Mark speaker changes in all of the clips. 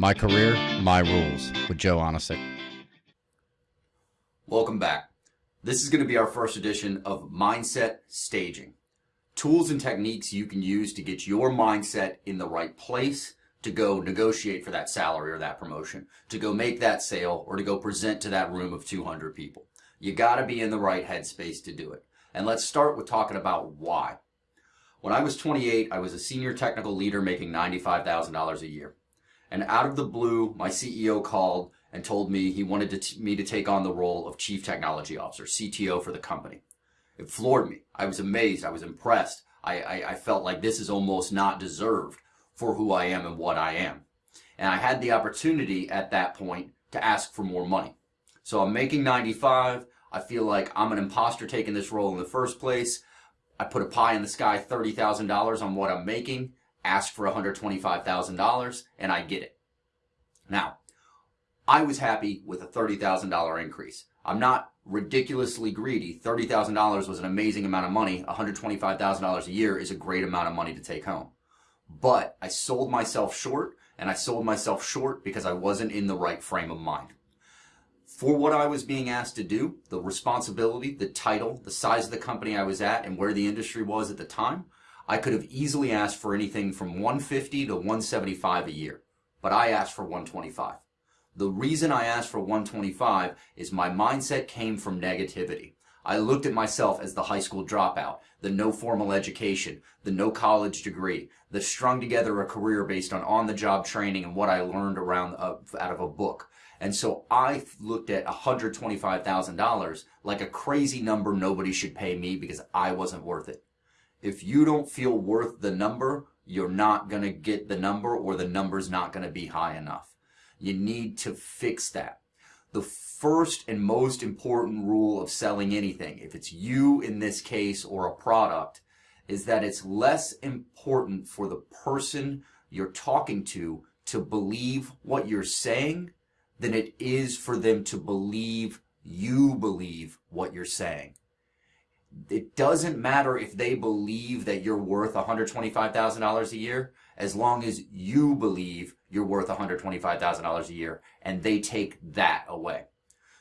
Speaker 1: My Career, My Rules with Joe Onisick.
Speaker 2: Welcome back. This is going to be our first edition of Mindset Staging. Tools and techniques you can use to get your mindset in the right place to go negotiate for that salary or that promotion, to go make that sale, or to go present to that room of 200 people. You got to be in the right headspace to do it. And let's start with talking about why. When I was 28, I was a senior technical leader making $95,000 a year. And out of the blue, my CEO called and told me he wanted to me to take on the role of Chief Technology Officer, CTO for the company. It floored me. I was amazed. I was impressed. I, I, I felt like this is almost not deserved for who I am and what I am. And I had the opportunity at that point to ask for more money. So I'm making 95. I feel like I'm an imposter taking this role in the first place. I put a pie in the sky, $30,000 on what I'm making, ask for $125,000, and I get it. Now, I was happy with a $30,000 increase. I'm not ridiculously greedy. $30,000 was an amazing amount of money. $125,000 a year is a great amount of money to take home. But I sold myself short, and I sold myself short because I wasn't in the right frame of mind. For what I was being asked to do, the responsibility, the title, the size of the company I was at, and where the industry was at the time, I could have easily asked for anything from 150 to 175 a year. But I asked for 125. The reason I asked for 125 is my mindset came from negativity. I looked at myself as the high school dropout, the no formal education, the no college degree, the strung together a career based on on-the-job training and what I learned around uh, out of a book. And so I looked at $125,000 like a crazy number nobody should pay me because I wasn't worth it. If you don't feel worth the number, you're not going to get the number or the number's not going to be high enough. You need to fix that the first and most important rule of selling anything, if it's you in this case or a product, is that it's less important for the person you're talking to to believe what you're saying than it is for them to believe you believe what you're saying. It doesn't matter if they believe that you're worth $125,000 a year as long as you believe you're worth $125,000 a year and they take that away.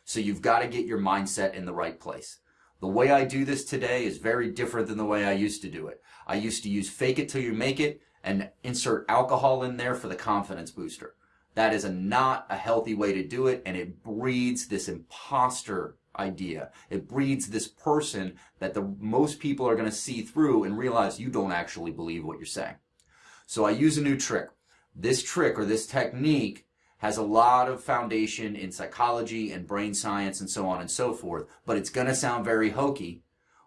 Speaker 2: So you've got to get your mindset in the right place. The way I do this today is very different than the way I used to do it. I used to use fake it till you make it and insert alcohol in there for the confidence booster. That is a not a healthy way to do it and it breeds this imposter idea. It breeds this person that the most people are going to see through and realize you don't actually believe what you're saying. So I use a new trick. This trick or this technique has a lot of foundation in psychology and brain science and so on and so forth, but it's going to sound very hokey.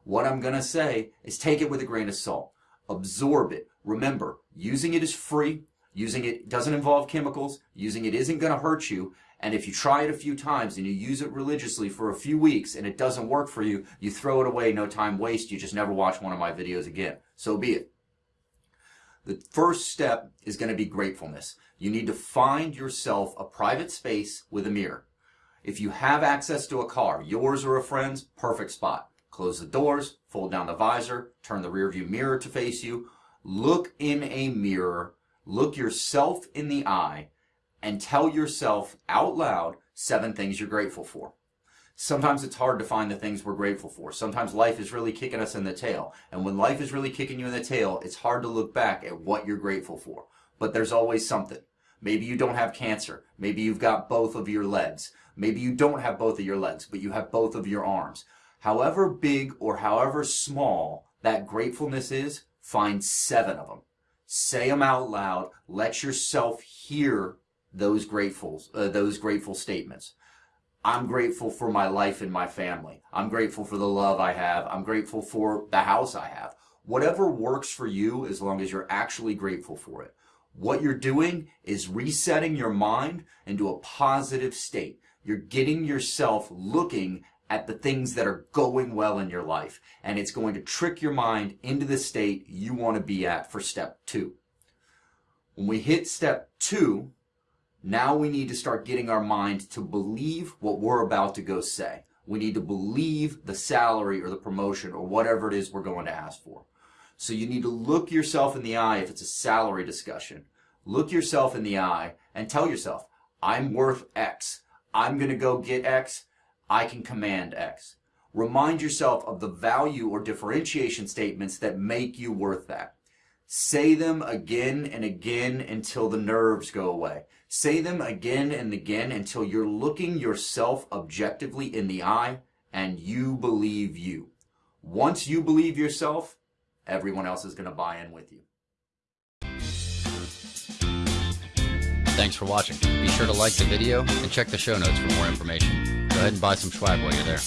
Speaker 2: What I'm going to say is take it with a grain of salt. Absorb it. Remember, using it is free. Using it doesn't involve chemicals. Using it isn't going to hurt you. And if you try it a few times and you use it religiously for a few weeks and it doesn't work for you, you throw it away, no time waste. You just never watch one of my videos again. So be it. The first step is going to be gratefulness. You need to find yourself a private space with a mirror. If you have access to a car, yours or a friend's, perfect spot. Close the doors, fold down the visor, turn the rearview mirror to face you. Look in a mirror, look yourself in the eye, and tell yourself out loud seven things you're grateful for. Sometimes it's hard to find the things we're grateful for. Sometimes life is really kicking us in the tail. And when life is really kicking you in the tail, it's hard to look back at what you're grateful for. But there's always something. Maybe you don't have cancer. Maybe you've got both of your legs. Maybe you don't have both of your legs, but you have both of your arms. However big or however small that gratefulness is, find seven of them. Say them out loud. Let yourself hear those grateful, uh, those grateful statements. I'm grateful for my life and my family. I'm grateful for the love I have. I'm grateful for the house I have. Whatever works for you as long as you're actually grateful for it. What you're doing is resetting your mind into a positive state. You're getting yourself looking at the things that are going well in your life. And it's going to trick your mind into the state you want to be at for step two. When we hit step two, now we need to start getting our mind to believe what we're about to go say. We need to believe the salary or the promotion or whatever it is we're going to ask for. So you need to look yourself in the eye if it's a salary discussion. Look yourself in the eye and tell yourself, I'm worth X. I'm going to go get X. I can command X. Remind yourself of the value or differentiation statements that make you worth that. Say them again and again until the nerves go away. Say them again and again until you're looking yourself objectively in the eye and you believe you. Once you believe yourself, everyone else is going to buy in with you.
Speaker 1: Thanks for watching. Be sure to like the video and check the show notes for more information. Go ahead and buy some swag while you're there.